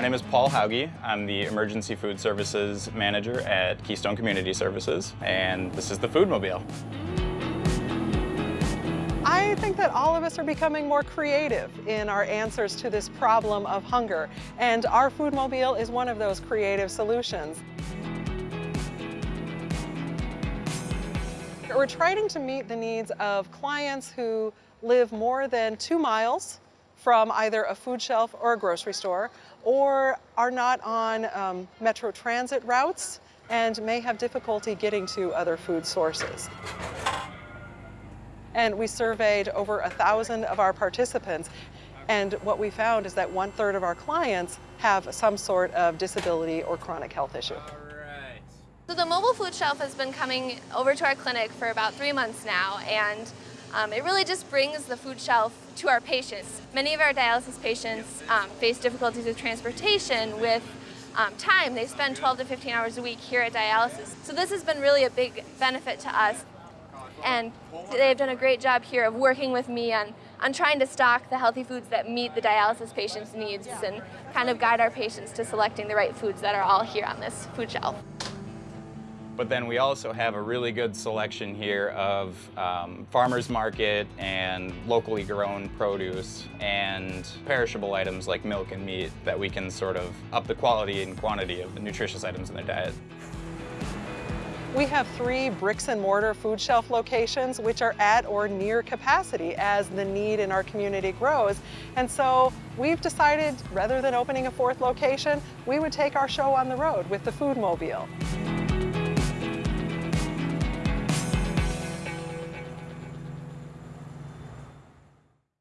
My name is Paul Hauge. I'm the Emergency Food Services Manager at Keystone Community Services, and this is the Foodmobile. I think that all of us are becoming more creative in our answers to this problem of hunger, and our Foodmobile is one of those creative solutions. We're trying to meet the needs of clients who live more than two miles from either a food shelf or a grocery store, or are not on um, metro transit routes and may have difficulty getting to other food sources. And we surveyed over a thousand of our participants. And what we found is that one third of our clients have some sort of disability or chronic health issue. So the mobile food shelf has been coming over to our clinic for about three months now, and um, it really just brings the food shelf to our patients. Many of our dialysis patients um, face difficulties with transportation, with um, time. They spend 12 to 15 hours a week here at dialysis. So this has been really a big benefit to us. And they've done a great job here of working with me on, on trying to stock the healthy foods that meet the dialysis patients' needs and kind of guide our patients to selecting the right foods that are all here on this food shelf. But then we also have a really good selection here of um, farmers market and locally grown produce and perishable items like milk and meat that we can sort of up the quality and quantity of the nutritious items in their diet. We have three bricks and mortar food shelf locations which are at or near capacity as the need in our community grows. And so we've decided rather than opening a fourth location, we would take our show on the road with the Foodmobile.